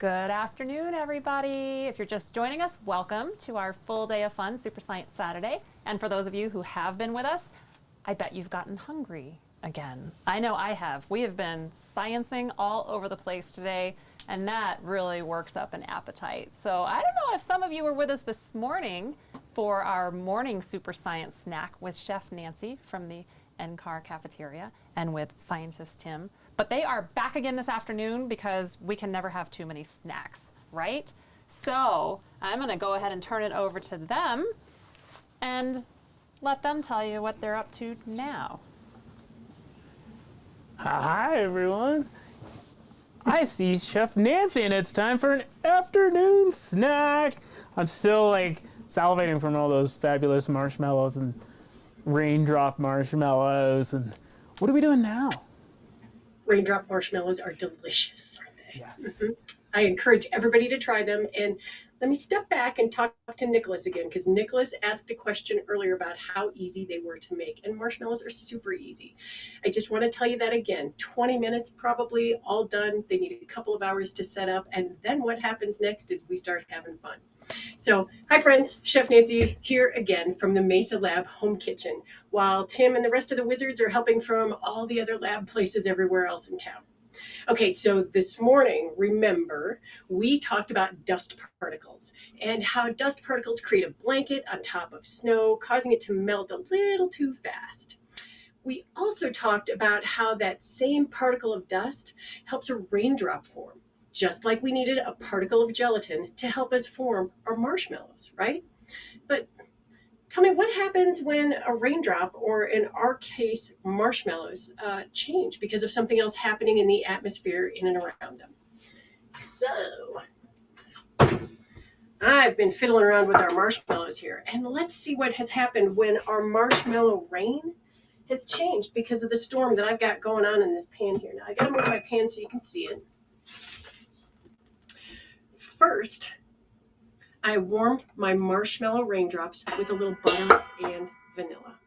Good afternoon, everybody. If you're just joining us, welcome to our full day of fun, Super Science Saturday. And for those of you who have been with us, I bet you've gotten hungry again. I know I have. We have been sciencing all over the place today, and that really works up an appetite. So I don't know if some of you were with us this morning for our morning Super Science snack with Chef Nancy from the NCAR cafeteria and with scientist Tim. But they are back again this afternoon because we can never have too many snacks, right? So I'm going to go ahead and turn it over to them and let them tell you what they're up to now. Hi, everyone. I see Chef Nancy, and it's time for an afternoon snack. I'm still like salivating from all those fabulous marshmallows and raindrop marshmallows. And what are we doing now? Raindrop marshmallows are delicious, aren't they? Yes. Mhm. I encourage everybody to try them. And let me step back and talk to Nicholas again, because Nicholas asked a question earlier about how easy they were to make. And marshmallows are super easy. I just want to tell you that again 20 minutes probably, all done. They need a couple of hours to set up. And then what happens next is we start having fun. So, hi friends, Chef Nancy here again from the Mesa Lab home kitchen, while Tim and the rest of the wizards are helping from all the other lab places everywhere else in town. Okay, so this morning, remember, we talked about dust particles and how dust particles create a blanket on top of snow, causing it to melt a little too fast. We also talked about how that same particle of dust helps a raindrop form, just like we needed a particle of gelatin to help us form our marshmallows, right? But tell me what happens when a raindrop, or in our case, marshmallows, uh, change because of something else happening in the atmosphere in and around them. So, I've been fiddling around with our marshmallows here, and let's see what has happened when our marshmallow rain has changed because of the storm that I've got going on in this pan here. Now, I gotta move my pan so you can see it. First, I warm my marshmallow raindrops with a little butter and vanilla.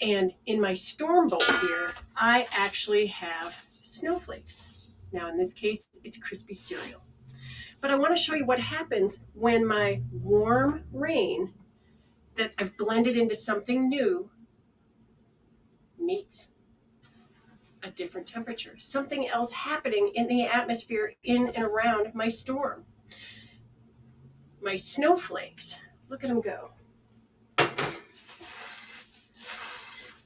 And in my storm bowl here, I actually have snowflakes. Now, in this case, it's crispy cereal. But I want to show you what happens when my warm rain that I've blended into something new meets a different temperature, something else happening in the atmosphere in and around my storm my snowflakes. Look at them go.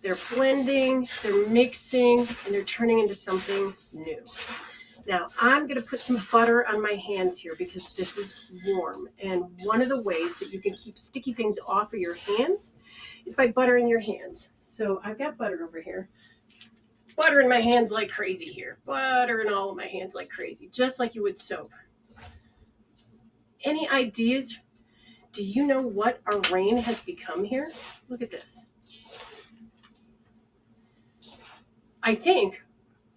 They're blending, they're mixing, and they're turning into something new. Now, I'm going to put some butter on my hands here because this is warm. And one of the ways that you can keep sticky things off of your hands is by buttering your hands. So I've got butter over here. Butter in my hands like crazy here. Butter in all of my hands like crazy, just like you would soap. Any ideas? Do you know what our rain has become here? Look at this. I think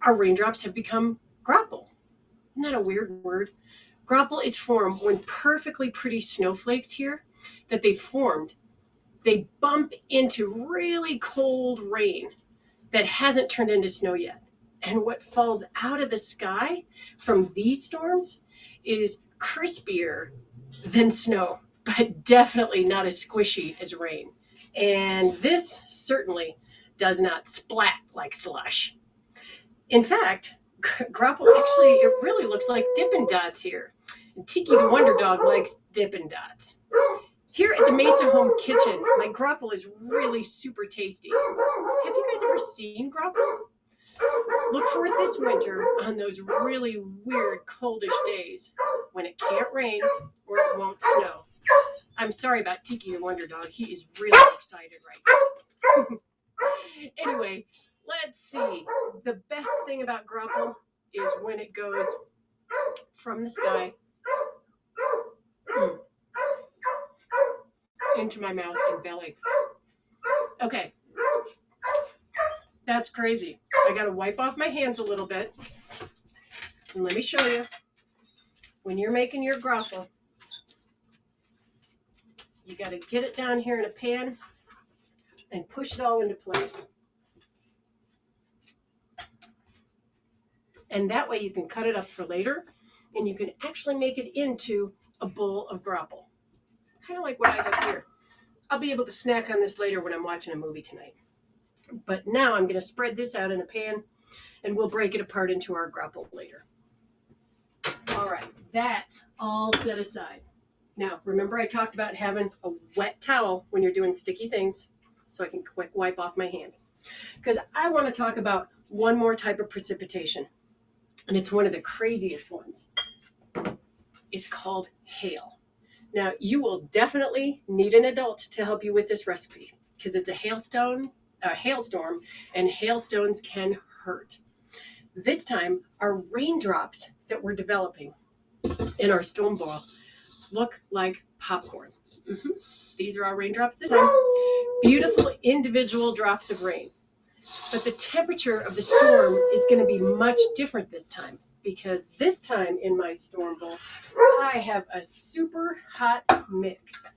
our raindrops have become graupel. Isn't that a weird word? Graupel is formed when perfectly pretty snowflakes here that they formed, they bump into really cold rain that hasn't turned into snow yet. And what falls out of the sky from these storms is crispier than snow, but definitely not as squishy as rain. And this certainly does not splat like slush. In fact, Graupel actually, it really looks like Dippin' Dots here. And Tiki the Wonder Dog likes Dippin' Dots. Here at the Mesa Home Kitchen, my graupel is really super tasty. Have you guys ever seen graupel? Look for it this winter on those really weird coldish days when it can't rain or it won't snow. I'm sorry about Tiki the Wonder Dog. He is really excited right now. anyway, let's see. The best thing about graupel is when it goes from the sky into my mouth and belly. Okay. That's crazy. I got to wipe off my hands a little bit. And let me show you. When you're making your graupel, you got to get it down here in a pan and push it all into place. And that way you can cut it up for later and you can actually make it into a bowl of graupel. Kind of like what I have here. I'll be able to snack on this later when I'm watching a movie tonight. But now I'm going to spread this out in a pan and we'll break it apart into our graupel later. All right, that's all set aside. Now, remember I talked about having a wet towel when you're doing sticky things so I can quick wipe off my hand. Because I want to talk about one more type of precipitation, and it's one of the craziest ones. It's called hail. Now, you will definitely need an adult to help you with this recipe because it's a hailstone, a hailstorm, and hailstones can hurt. This time, our raindrops that we're developing in our storm ball look like popcorn. Mm-hmm. These are our raindrops this time. Beautiful individual drops of rain. But the temperature of the storm is going to be much different this time because this time in my storm bowl, I have a super hot mix.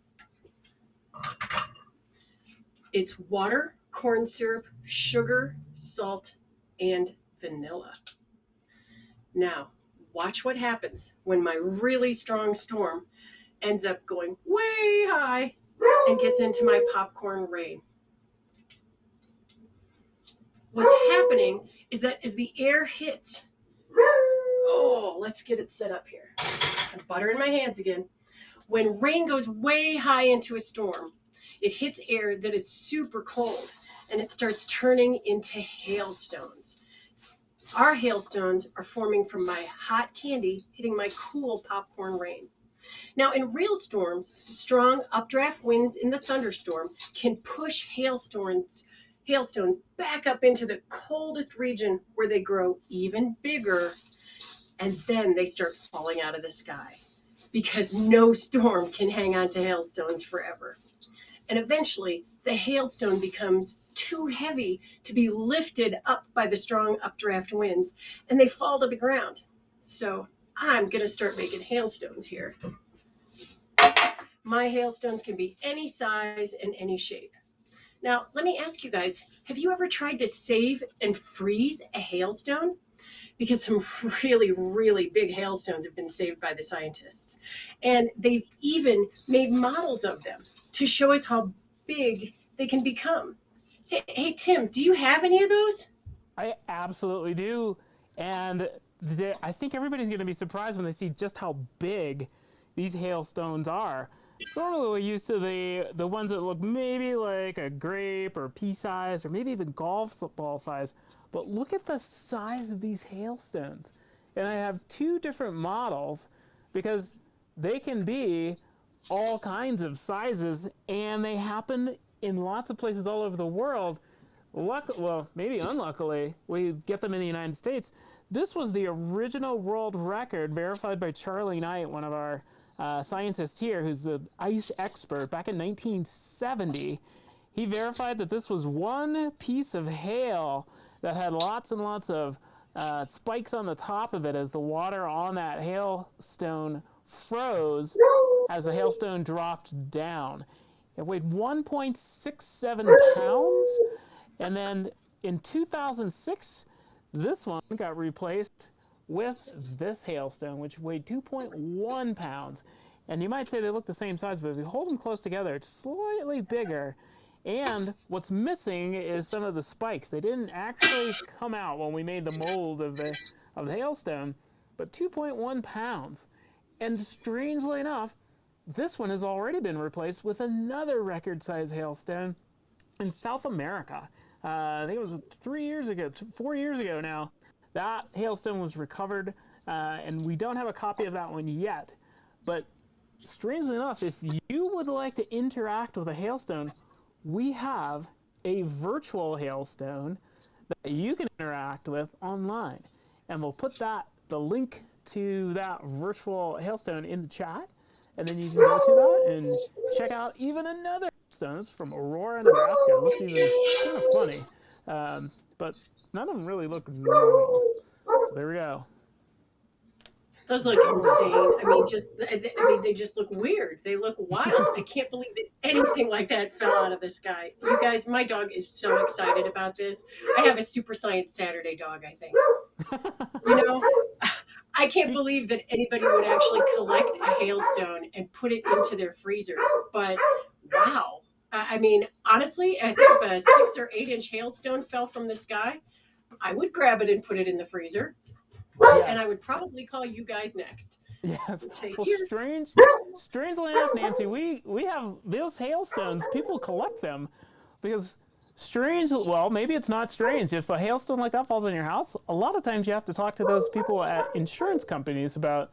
It's water, corn syrup, sugar, salt, and vanilla. Now, watch what happens when my really strong storm ends up going way high and gets into my popcorn rain. What's happening is that as the air hits, oh, let's get it set up here. butter in my hands again. When rain goes way high into a storm, it hits air that is super cold and it starts turning into hailstones. Our hailstones are forming from my hot candy hitting my cool popcorn rain. Now, in real storms, strong updraft winds in the thunderstorm can push hailstones, hailstones back up into the coldest region where they grow even bigger, and then they start falling out of the sky because no storm can hang on to hailstones forever. And eventually, the hailstone becomes too heavy to be lifted up by the strong updraft winds, and they fall to the ground. So I'm going to start making hailstones here. My hailstones can be any size and any shape. Now, let me ask you guys, have you ever tried to save and freeze a hailstone? Because some really, really big hailstones have been saved by the scientists. And they've even made models of them to show us how big they can become. Hey, hey Tim, do you have any of those? I absolutely do. And I think everybody's going to be surprised when they see just how big these hailstones are. Normally we're used to the, the ones that look maybe like a grape or pea size or maybe even golf ball size. But look at the size of these hailstones. And I have two different models because they can be all kinds of sizes and they happen in lots of places all over the world. Luck, well, maybe unluckily, we get them in the United States. This was the original world record verified by Charlie Knight, one of our uh, scientist here who's an ice expert back in 1970. He verified that this was one piece of hail that had lots and lots of uh, spikes on the top of it as the water on that hailstone froze as the hailstone dropped down. It weighed 1.67 pounds, and then in 2006, this one got replaced with this hailstone, which weighed 2.1 pounds. And you might say they look the same size, but if you hold them close together, it's slightly bigger. And what's missing is some of the spikes. They didn't actually come out when we made the mold of the, of the hailstone, but 2.1 pounds. And strangely enough, this one has already been replaced with another record-size hailstone in South America. Uh, I think it was three years ago, four years ago now. That hailstone was recovered, uh, and we don't have a copy of that one yet. But strangely enough, if you would like to interact with a hailstone, we have a virtual hailstone that you can interact with online. And we'll put that the link to that virtual hailstone in the chat. And then you can go to that and check out even another stones from Aurora, Nebraska. Looks even kind of funny. Um, but none of them really look normal. So there we go. Those look insane. I mean, just I mean, they just look weird. They look wild. I can't believe that anything like that fell out of the sky. You guys, my dog is so excited about this. I have a super science Saturday dog. I think. You know, I can't believe that anybody would actually collect a hailstone and put it into their freezer. But wow. I mean, honestly, if a six or eight inch hailstone fell from the sky, I would grab it and put it in the freezer. Yes. And I would probably call you guys next. Yeah, Say, Well, strange, strangely enough, Nancy, we we have those hailstones. People collect them because strange. Well, maybe it's not strange. If a hailstone like that falls on your house, a lot of times you have to talk to those people at insurance companies about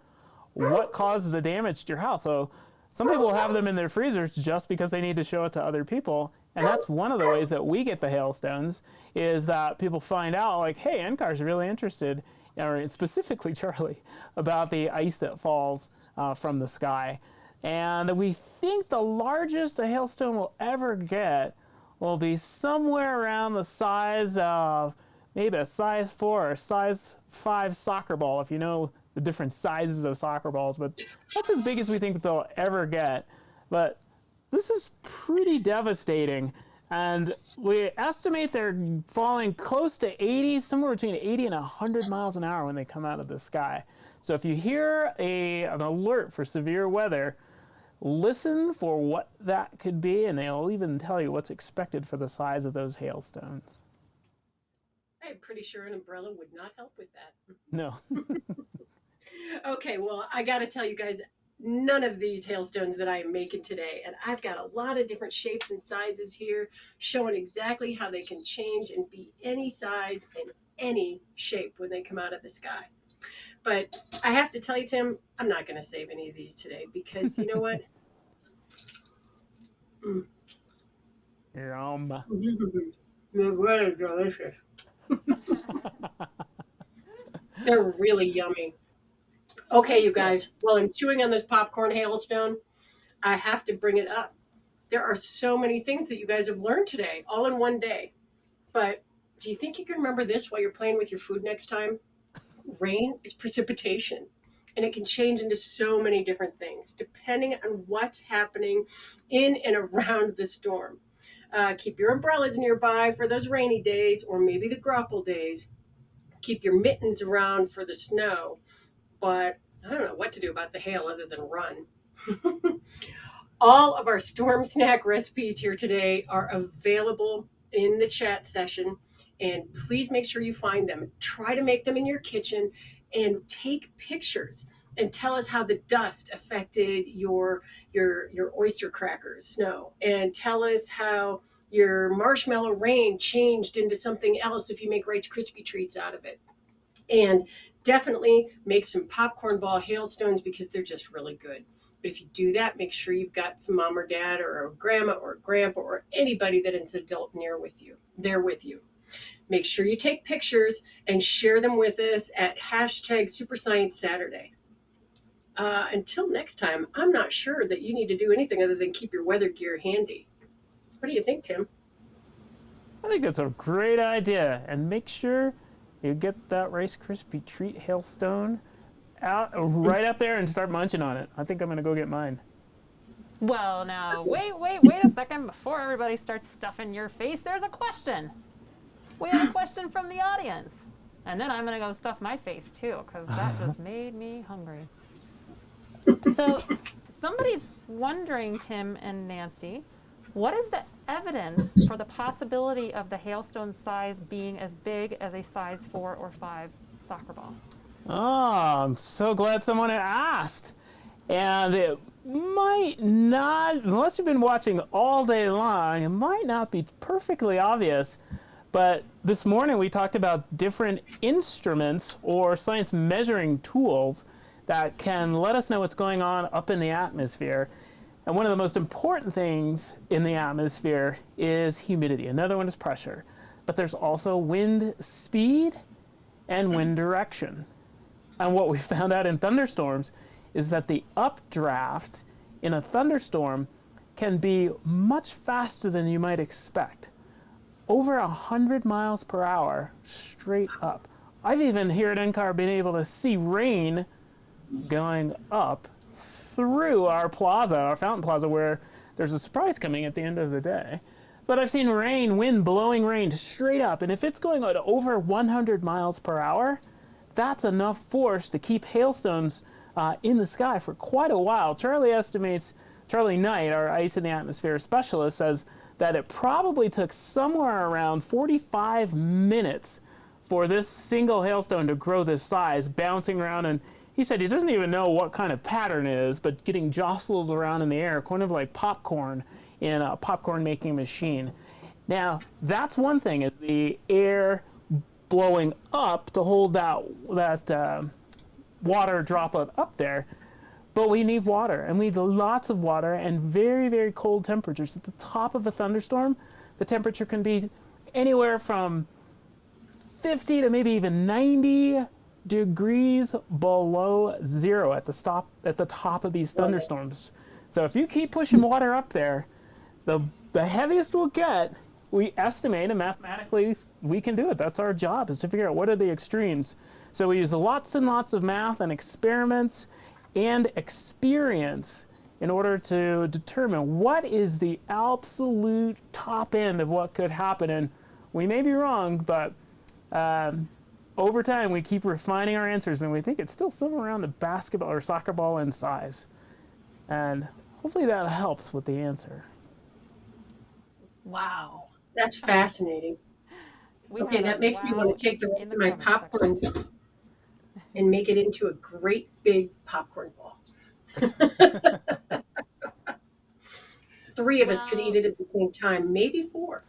what caused the damage to your house. So some people have them in their freezers just because they need to show it to other people. And that's one of the ways that we get the hailstones is that people find out like, hey, NCAR's really interested, or specifically Charlie, about the ice that falls uh, from the sky. And we think the largest a hailstone will ever get will be somewhere around the size of maybe a size four or size five soccer ball, if you know the different sizes of soccer balls. But that's as big as we think they'll ever get. But this is pretty devastating. And we estimate they're falling close to 80, somewhere between 80 and 100 miles an hour when they come out of the sky. So if you hear a, an alert for severe weather, listen for what that could be, and they'll even tell you what's expected for the size of those hailstones. I'm pretty sure an umbrella would not help with that. No. Okay, well, I got to tell you guys, none of these hailstones that I am making today, and I've got a lot of different shapes and sizes here, showing exactly how they can change and be any size and any shape when they come out of the sky. But I have to tell you, Tim, I'm not going to save any of these today because you know what? Mm. Yum. They're really delicious. They're really yummy. Okay, you guys. While I'm chewing on this popcorn hailstone, I have to bring it up. There are so many things that you guys have learned today, all in one day. But do you think you can remember this while you're playing with your food next time? Rain is precipitation, and it can change into so many different things depending on what's happening in and around the storm. Uh, keep your umbrellas nearby for those rainy days or maybe the graupel days. Keep your mittens around for the snow. But I don't know what to do about the hail other than run. All of our storm snack recipes here today are available in the chat session. And please make sure you find them. Try to make them in your kitchen and take pictures and tell us how the dust affected your your your oyster crackers snow and tell us how your marshmallow rain changed into something else if you make rice krispie treats out of it and definitely make some popcorn ball hailstones because they're just really good but if you do that make sure you've got some mom or dad or a grandma or a grandpa or anybody that is adult near with you there with you make sure you take pictures and share them with us at hashtag super science saturday uh, until next time, I'm not sure that you need to do anything other than keep your weather gear handy. What do you think, Tim? I think that's a great idea. And make sure you get that Rice Krispie treat hailstone out right up there and start munching on it. I think I'm going to go get mine. Well, now, wait, wait, wait a second. Before everybody starts stuffing your face, there's a question. We have a question from the audience. And then I'm going to go stuff my face too, because that just made me hungry. So, somebody's wondering, Tim and Nancy, what is the evidence for the possibility of the hailstone size being as big as a size four or five soccer ball? Oh, I'm so glad someone asked. And it might not, unless you've been watching all day long, it might not be perfectly obvious. But this morning we talked about different instruments or science measuring tools that can let us know what's going on up in the atmosphere. And one of the most important things in the atmosphere is humidity. Another one is pressure. But there's also wind speed and hmm. wind direction. And what we found out in thunderstorms is that the updraft in a thunderstorm can be much faster than you might expect. Over 100 miles per hour straight up. I've even here at NCAR been able to see rain going up through our plaza, our fountain plaza, where there's a surprise coming at the end of the day. But I've seen rain, wind blowing rain straight up, and if it's going at over 100 miles per hour, that's enough force to keep hailstones uh, in the sky for quite a while. Charlie estimates, Charlie Knight, our ice in the atmosphere specialist, says that it probably took somewhere around 45 minutes for this single hailstone to grow this size, bouncing around. And he said he doesn't even know what kind of pattern is, but getting jostled around in the air, kind of like popcorn in a popcorn making machine. Now, that's one thing, is the air blowing up to hold that, that uh, water droplet up there. But we need water, and we need lots of water and very, very cold temperatures. At the top of a thunderstorm, the temperature can be anywhere from 50 to maybe even 90 degrees below zero at the stop at the top of these thunderstorms. So if you keep pushing water up there, the the heaviest we'll get, we estimate and mathematically we can do it. That's our job is to figure out what are the extremes. So we use lots and lots of math and experiments and experience in order to determine what is the absolute top end of what could happen. And we may be wrong, but um, over time we keep refining our answers and we think it's still somewhere around the basketball or soccer ball in size. And hopefully that helps with the answer. Wow. That's fascinating. We Okay, that makes me want to take the rest of my comment section. popcorn and make it into a great big popcorn ball. Three of us could eat it at the same time, maybe four.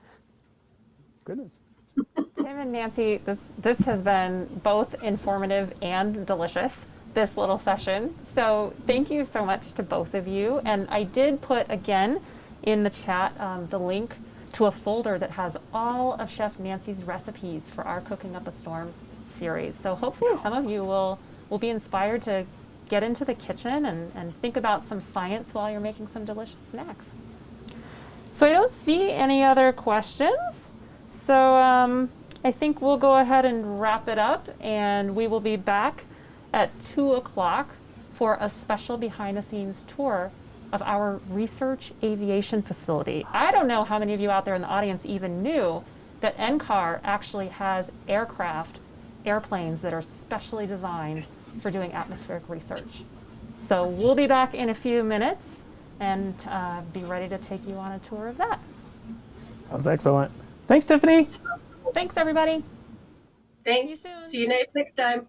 Goodness. Tim and Nancy, this this has been both informative and delicious. This little session. So thank you so much to both of you. And I did put again in the chat um, the link to a folder that has all of Chef Nancy's recipes for our Cooking Up a Storm series. So hopefully some of you will will be inspired to get into the kitchen and, and think about some science while you're making some delicious snacks. So I don't see any other questions. So um, I think we'll go ahead and wrap it up, and we will be back at 2 o'clock for a special behind the scenes tour of our research aviation facility. I don't know how many of you out there in the audience even knew that NCAR actually has aircraft, airplanes that are specially designed for doing atmospheric research. So we'll be back in a few minutes and uh, be ready to take you on a tour of that. Sounds excellent. Thanks, Tiffany. Thanks, everybody. Thanks. soon. See you guys next time.